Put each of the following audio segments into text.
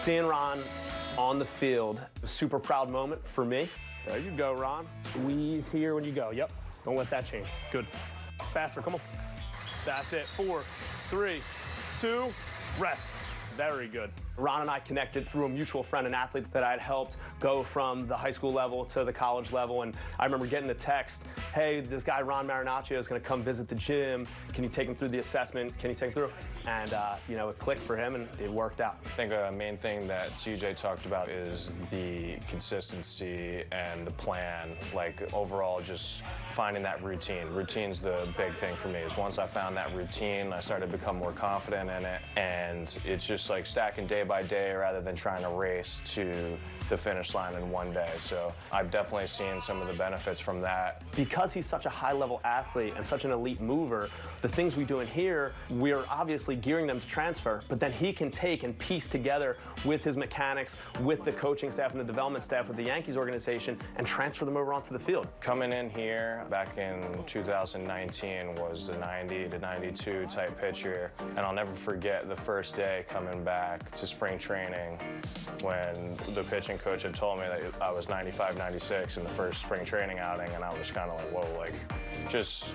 Seeing Ron on the field, a super proud moment for me. There you go, Ron. Squeeze here when you go. Yep. Don't let that change. Good. Faster. Come on. That's it. Four, three, two, rest. Very good. Ron and I connected through a mutual friend, an athlete that I had helped go from the high school level to the college level. And I remember getting the text, hey, this guy Ron Marinaccio is going to come visit the gym. Can you take him through the assessment? Can you take him through? And, uh, you know, it clicked for him and it worked out. I think a main thing that CJ talked about is the consistency and the plan. Like overall, just finding that routine. Routine's the big thing for me. Is once I found that routine, I started to become more confident in it. And it's just like stacking day by day rather than trying to race to the finish line in one day. So I've definitely seen some of the benefits from that. Because he's such a high-level athlete and such an elite mover, the things we do in here, we're obviously gearing them to transfer, but then he can take and piece together with his mechanics, with the coaching staff and the development staff with the Yankees organization and transfer them over onto the field. Coming in here back in 2019 was the 90 to 92 type pitcher, and I'll never forget the first day coming back to spring training when the pitching coach had told me that I was 95, 96 in the first spring training outing, and I was kind of like, whoa, like, just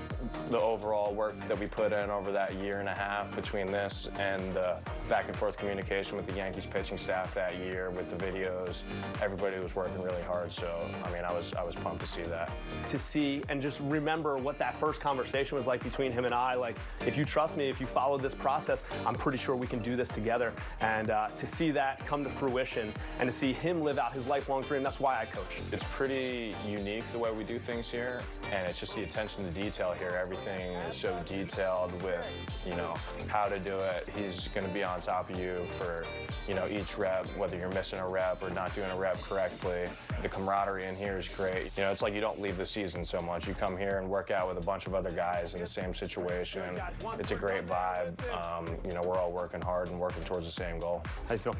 the overall work that we put in over that year and a half between this and uh, back and forth communication with the Yankees pitching staff that year with the videos. Everybody was working really hard, so I mean, I was I was pumped to see that. To see and just remember what that first conversation was like between him and I. Like, if you trust me, if you follow this process, I'm pretty sure we can do this together. And uh, to see that come to fruition and to see him live out his lifelong dream, that's why I coach. It's pretty unique the way we do things here, and it's just the attention to detail here. Everything is so detailed with, you know, how to do it. He's going to be on top of you for, you know, each rep, whether you're missing a rep or not doing a rep correctly. The camaraderie in here is great. You know, it's like you don't leave the season so much. You come here and work out with a bunch of other guys in the same situation. It's a great vibe. Um, you know, we're all working hard and working towards the same goal. How you feel?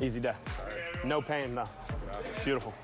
Easy day. No pain, though. Beautiful.